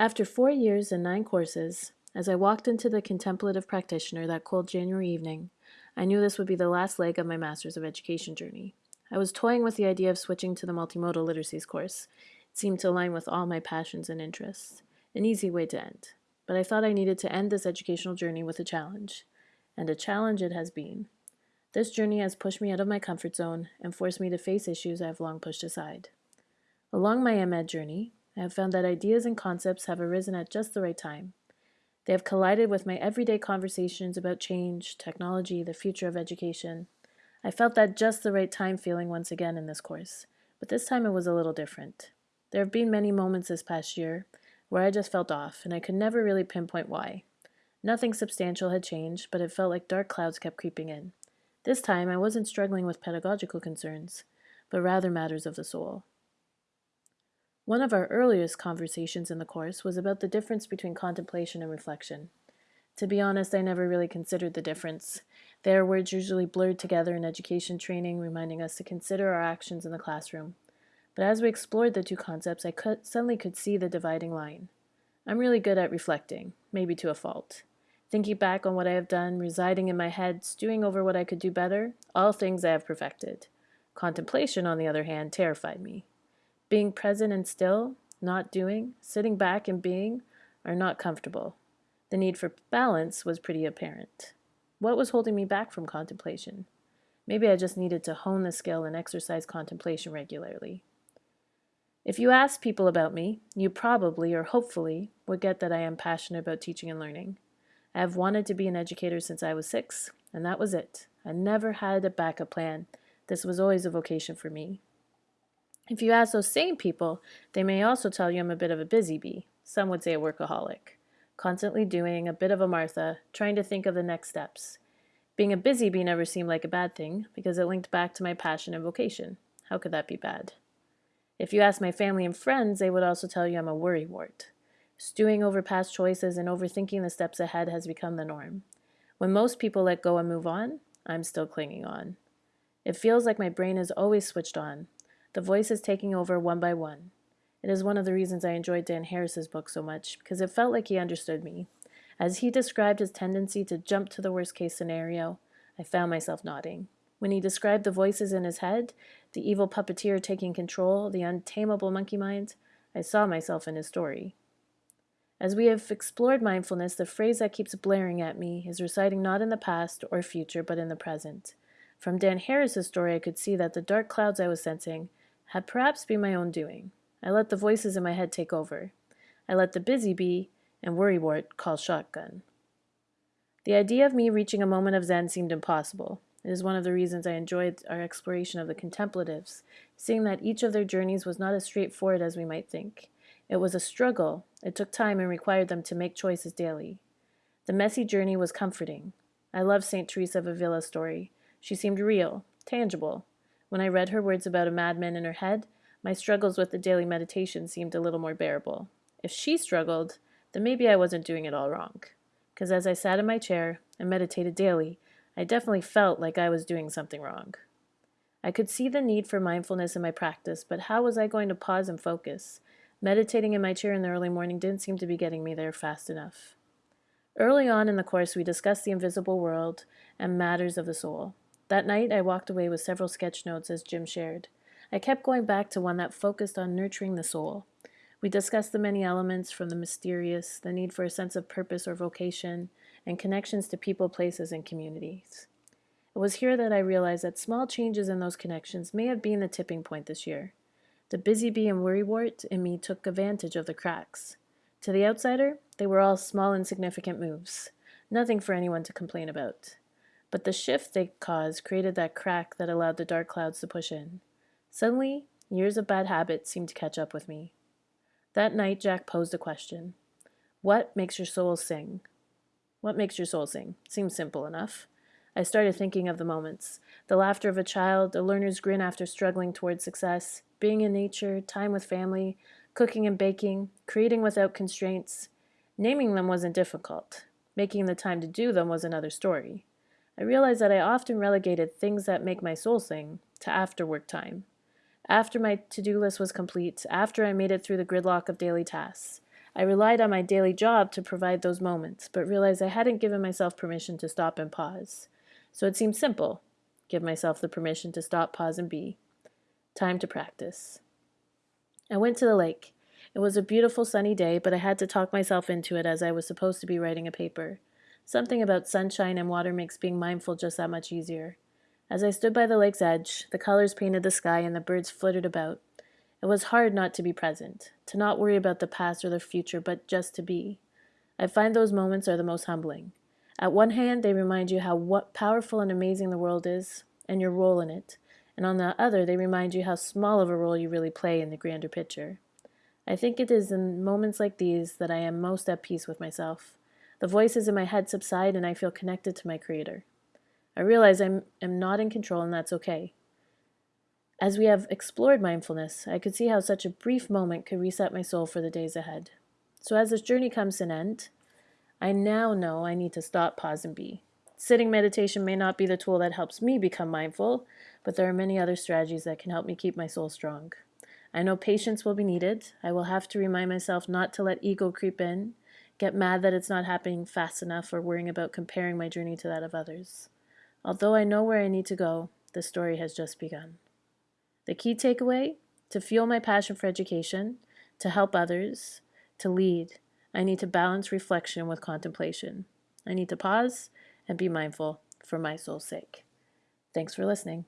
After four years and nine courses, as I walked into the contemplative practitioner that cold January evening, I knew this would be the last leg of my Masters of Education journey. I was toying with the idea of switching to the multimodal literacies course. It seemed to align with all my passions and interests. An easy way to end. But I thought I needed to end this educational journey with a challenge. And a challenge it has been. This journey has pushed me out of my comfort zone and forced me to face issues I have long pushed aside. Along my MEd journey, I have found that ideas and concepts have arisen at just the right time. They have collided with my everyday conversations about change, technology, the future of education. I felt that just the right time feeling once again in this course, but this time it was a little different. There have been many moments this past year where I just felt off, and I could never really pinpoint why. Nothing substantial had changed, but it felt like dark clouds kept creeping in. This time I wasn't struggling with pedagogical concerns, but rather matters of the soul. One of our earliest conversations in the course was about the difference between contemplation and reflection. To be honest, I never really considered the difference. Their words usually blurred together in education training, reminding us to consider our actions in the classroom. But as we explored the two concepts, I could, suddenly could see the dividing line. I'm really good at reflecting, maybe to a fault. Thinking back on what I have done, residing in my head, stewing over what I could do better, all things I have perfected. Contemplation, on the other hand, terrified me. Being present and still, not doing, sitting back and being, are not comfortable. The need for balance was pretty apparent. What was holding me back from contemplation? Maybe I just needed to hone the skill and exercise contemplation regularly. If you ask people about me, you probably or hopefully would get that I am passionate about teaching and learning. I have wanted to be an educator since I was six, and that was it. I never had a backup plan. This was always a vocation for me. If you ask those same people, they may also tell you I'm a bit of a busy bee. Some would say a workaholic. Constantly doing, a bit of a Martha, trying to think of the next steps. Being a busy bee never seemed like a bad thing, because it linked back to my passion and vocation. How could that be bad? If you ask my family and friends, they would also tell you I'm a worrywart. Stewing over past choices and overthinking the steps ahead has become the norm. When most people let go and move on, I'm still clinging on. It feels like my brain is always switched on, the voice is taking over one by one. It is one of the reasons I enjoyed Dan Harris's book so much, because it felt like he understood me. As he described his tendency to jump to the worst case scenario, I found myself nodding. When he described the voices in his head, the evil puppeteer taking control, the untamable monkey mind, I saw myself in his story. As we have explored mindfulness, the phrase that keeps blaring at me is reciting not in the past or future, but in the present. From Dan Harris's story, I could see that the dark clouds I was sensing had perhaps been my own doing. I let the voices in my head take over. I let the busy bee and worrywart call shotgun. The idea of me reaching a moment of Zen seemed impossible. It is one of the reasons I enjoyed our exploration of the contemplatives, seeing that each of their journeys was not as straightforward as we might think. It was a struggle. It took time and required them to make choices daily. The messy journey was comforting. I love St. Teresa of Avila's story. She seemed real, tangible, when I read her words about a madman in her head, my struggles with the daily meditation seemed a little more bearable. If she struggled, then maybe I wasn't doing it all wrong. Because as I sat in my chair and meditated daily, I definitely felt like I was doing something wrong. I could see the need for mindfulness in my practice, but how was I going to pause and focus? Meditating in my chair in the early morning didn't seem to be getting me there fast enough. Early on in the course, we discussed the invisible world and matters of the soul. That night, I walked away with several sketch notes, as Jim shared. I kept going back to one that focused on nurturing the soul. We discussed the many elements from the mysterious, the need for a sense of purpose or vocation, and connections to people, places, and communities. It was here that I realized that small changes in those connections may have been the tipping point this year. The busy bee and worrywart in me took advantage of the cracks. To the outsider, they were all small, insignificant moves, nothing for anyone to complain about. But the shift they caused created that crack that allowed the dark clouds to push in. Suddenly, years of bad habits seemed to catch up with me. That night, Jack posed a question. What makes your soul sing? What makes your soul sing? Seems simple enough. I started thinking of the moments. The laughter of a child, a learner's grin after struggling towards success, being in nature, time with family, cooking and baking, creating without constraints. Naming them wasn't difficult. Making the time to do them was another story. I realized that I often relegated things that make my soul sing to after work time. After my to-do list was complete, after I made it through the gridlock of daily tasks, I relied on my daily job to provide those moments, but realized I hadn't given myself permission to stop and pause. So it seemed simple give myself the permission to stop, pause, and be. Time to practice. I went to the lake. It was a beautiful sunny day, but I had to talk myself into it as I was supposed to be writing a paper. Something about sunshine and water makes being mindful just that much easier. As I stood by the lake's edge, the colors painted the sky and the birds flittered about. It was hard not to be present, to not worry about the past or the future, but just to be. I find those moments are the most humbling. At one hand, they remind you how what powerful and amazing the world is and your role in it, and on the other, they remind you how small of a role you really play in the grander picture. I think it is in moments like these that I am most at peace with myself. The voices in my head subside and I feel connected to my Creator. I realize I am not in control and that's okay. As we have explored mindfulness, I could see how such a brief moment could reset my soul for the days ahead. So as this journey comes to an end, I now know I need to stop, pause, and be. Sitting meditation may not be the tool that helps me become mindful, but there are many other strategies that can help me keep my soul strong. I know patience will be needed. I will have to remind myself not to let ego creep in, get mad that it's not happening fast enough, or worrying about comparing my journey to that of others. Although I know where I need to go, the story has just begun. The key takeaway to fuel my passion for education, to help others, to lead, I need to balance reflection with contemplation. I need to pause and be mindful for my soul's sake. Thanks for listening.